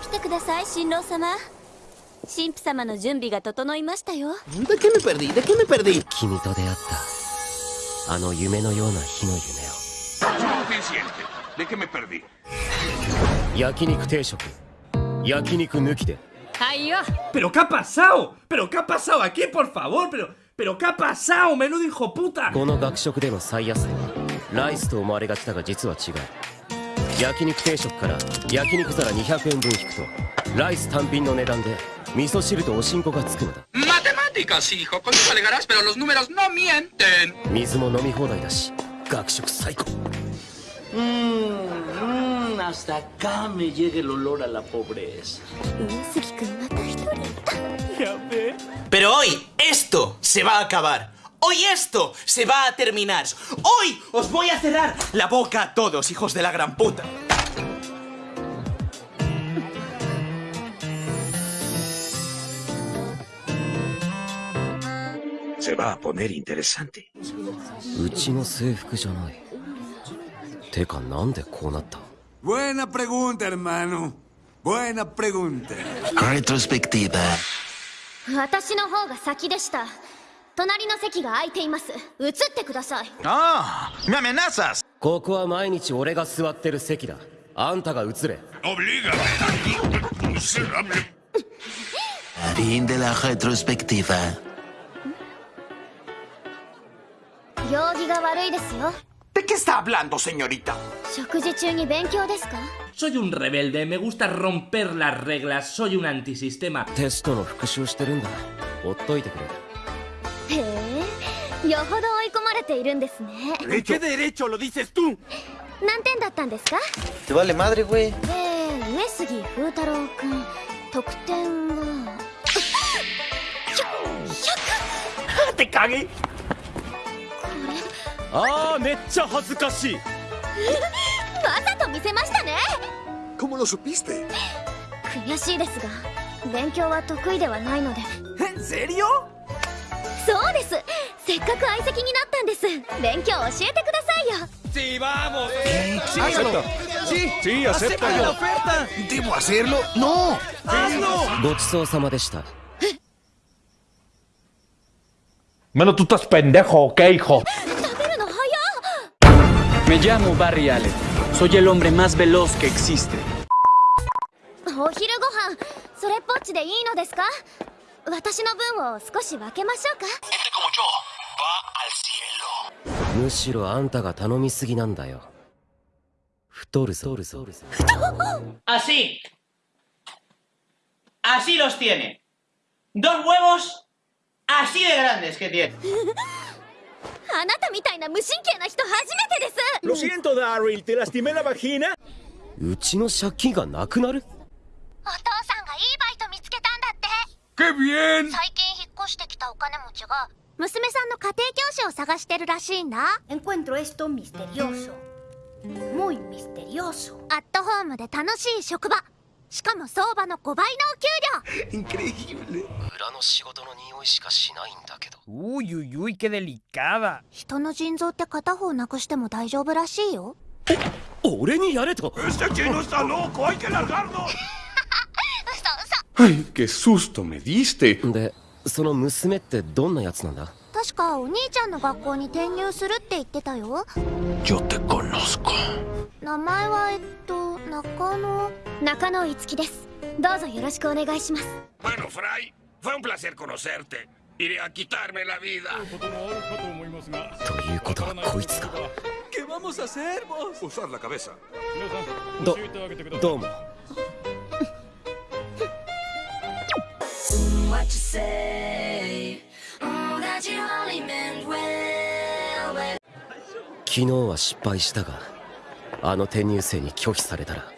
起きてください新郎様神父様の準備が整いましたよ君と出会ったあの夢のような日の夢を焼肉定食焼肉抜きで。はい。Pero qué ha perdi? キミ ha pasado aquí, por favor? perdi? Menudo hijo puta. この学食での最安値はライスと思われがちだが実は違う。焼肉定食から焼肉皿200円分引くとライス単品の値段で味噌汁とおしんこがつくのだ。水も飲み放題だし学食最高。うんうんうんうんうんうんうんう Hoy esto se va a terminar. Hoy os voy a cerrar la boca a todos, hijos de la gran puta. Se va a poner interesante. うちの制服じゃないてかなんでこうなった Buena pregunta, hermano. Buena pregunta. Retrospectiva. 私の方が先でした 隣の席が空いています移ってください ¡Ah! ¡Me amenazas! ここは毎日俺が座ってる席だあんたが移れ. Fin de la retrospectiva. 行儀が悪いですよ ¿De qué está hablando, señorita? 食事中に勉強ですか Soy un rebelde, me gusta romper las reglas, soy un antisistema. テストの復習してるんだほっといてくれへえよほど追い込まれているんですね ¿De qué derecho lo dices tú? 何点だったんですか？Te vale madre, güey. えー、上杉風太郎くん得点は ¡Te cagué! ああめっちゃ恥ずかしいわざと見せましたね ¿Cómo lo supiste? 悔しいですが勉強は得意ではないので ¿En serio? そうですせっかく相席になったんです勉強教えてくださいよ Sí, vamos. Acepto. Sí, sí, acepto yo. ¿Debo hacerlo? ¡No! ごちそうさまでした Bueno, tú estás pendejo, ¿ok, hijo? Me llamo Barry Allen. Soy el hombre más veloz que existe. っお昼ご飯それっぽっちでいいのですか私の分を少し分けましょうか.むしろあんたが頼みすぎなんだよ太るぞ太るぞ Así. Así los tiene. Dos huevos así de grandes que tiene. あなたみたいな無神経な人初めてです Lo siento, Daryl, te lastimé la vagina. うちの借金がなくなるお父さん ¡Qué bien! 最近引っ越してきたお金持ちが娘さんの家庭教師を探してるらしいんだ Encuentro esto misterioso. Muy misterioso. アットホームで楽しい職場しかも相場の5倍のお給料 Increíble. 裏の仕事の匂いしかしないんだけど Uy, uy, uy, qué delicada. 人の腎臓って片方なくしても大丈夫らしいよ俺にやれと ¡Este chino está loco! ¡Hay que largarlo! ¡Ay, ゲソストメディス me でその娘ってどんなやつなんだ？確かお兄ちゃんの学校に転入するって言ってたよ。よってこのすか。名前はえっと、中野。中野いつきです。どうぞよろしくお願いします。バノフライ、ファンプラセルコノセルテ。イリアキターメラビーダ。ということはこいつか。ケマモサセルボス。どうも。What you say? Oh, that you only meant well. 昨日は失敗したがあの転入生に拒否されたら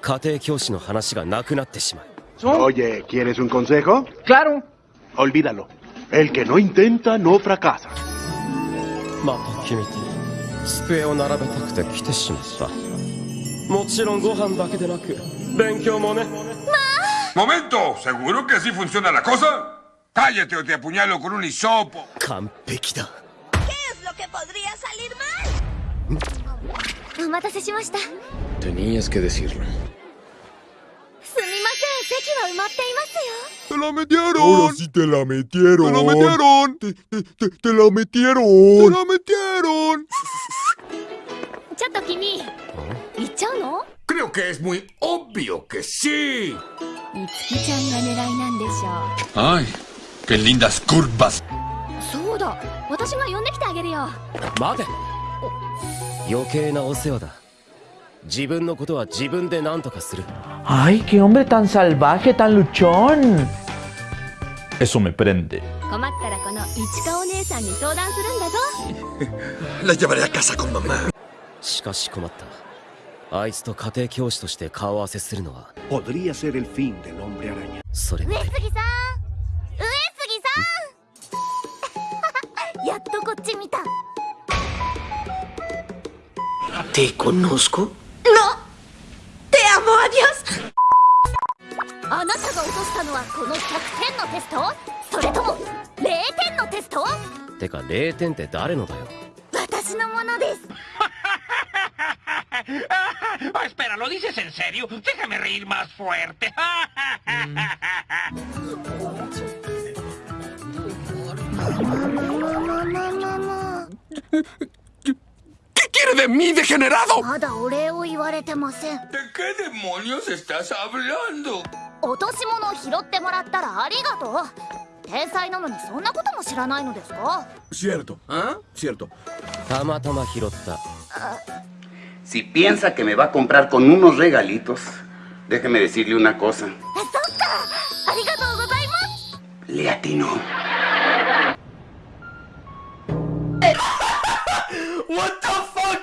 家庭教師の話がなくなってしまう Oye, ¿quieres un consejo? Claro. Olvídalo. El que no intenta no fracasa. また君と机を並べたくて来てしまったもちろんご飯だけでなく勉強もね Momento, ¿seguro que así funciona la cosa? Cállate o te apuñalo con un hisopo. ¿Qué es lo que podría salir mal? Tenías que decirlo. ¡Te la metieron! ¡Ahora sí te la metieron! ¡Te la metieron! ¡Te, te, te, te la metieron! ¡Te la metieron! ¿Ah? Creo que es muy obvio que sí. ¡Ay! ¡Qué lindas curvas! ¡Ay, qué hombre tan salvaje, tan luchón! Eso me prende. La llevaré a casa con mamá. しかし困ったあいつと家庭教師として顔合わせするのは.それ上杉さん。上杉さん。やっとこっち見た。¿Te conozco? ¡No! ¡Te amo, adiós! あなたが落としたのはこの100点のテスト？それとも0点のテスト？てか0点って誰のだよ？私のものです Ah, espera, ¿lo dices en serio? Déjame reír más fuerte. ¿Qué quiere de mí, degenerado? まだお礼を言われてません ¿De qué demonios estás hablando? 落とし物を拾ってもらったらありがとう天才なのにそんなことも知らないのですか Cierto, ¿ah? Cierto. たまたま拾った Si piensa que me va a comprar con unos regalitos, déjeme decirle una cosa. そっかありがとうございます Le atinó. What the fuck?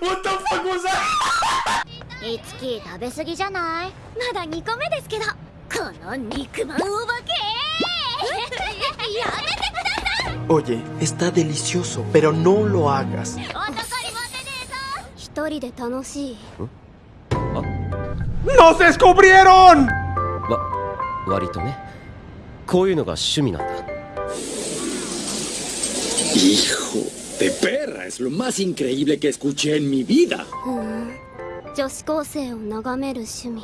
What the fuck was that? いつき食べ過ぎじゃないまだ2個目ですけどこの肉まんお化けやめてください Oye, está delicioso, pero no lo hagas. 一人で楽しい ¡Nos descubrieron! わ割とねこういうのが趣味なんだ Hijo de perra, es lo más increíble que escuché en mi vida. 女子高生を眺める趣味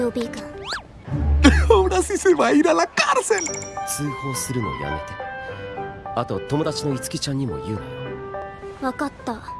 予備軍 Ahora sí se va a ir a la cárcel. 通報するのやめてあと友達のいつきちゃんにも言うなよわかった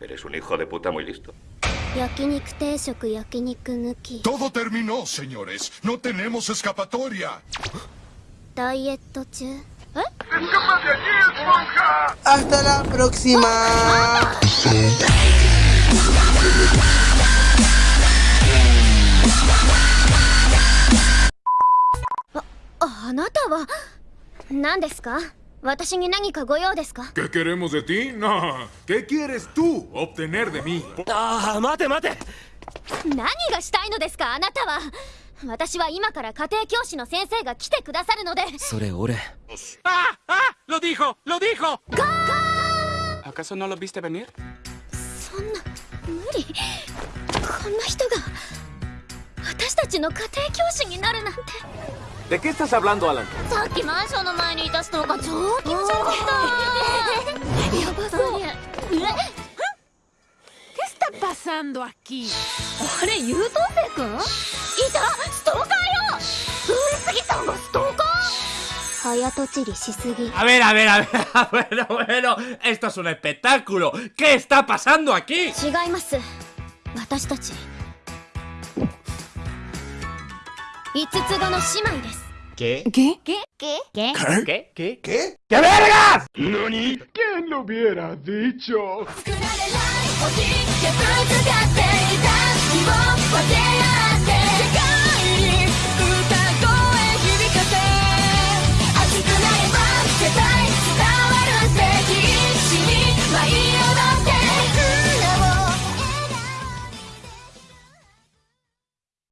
Eres un hijo de puta muy listo. 焼肉定食焼肉抜き Todo terminó, señores. No tenemos escapatoria. ダイエット中え ¡Escapa de allí, esponja! Hasta la próxima. あなたは何ですか 私に何かご用ですか？¿Qué queremos de ti? No. ¿Qué quieres tú obtener de mí? ああ待て待て何がしたいのですか？あなたは私は今から家庭教師の先生が来てくださるのでそれ俺 ¡Ah! ¡Ah! ¡Lo dijo! ¡Lo dijo! ¿Acaso no lo viste venir? そんな無理こんな人が私たちの家庭教師になるなんて ¿De qué estás hablando, Alan? ¿Qué está pasando aquí? A ver, a ver, a ver, bueno, bueno, esto es un espectáculo. ¿Qué está pasando aquí? 五つ子の姉妹です。ゲ？ゲ？ゲ？ゲ？ゲ？ゲ？ゲ？ゲ？ゲ？ゲゲゲゲゲゲゲゲゲゲゲゲ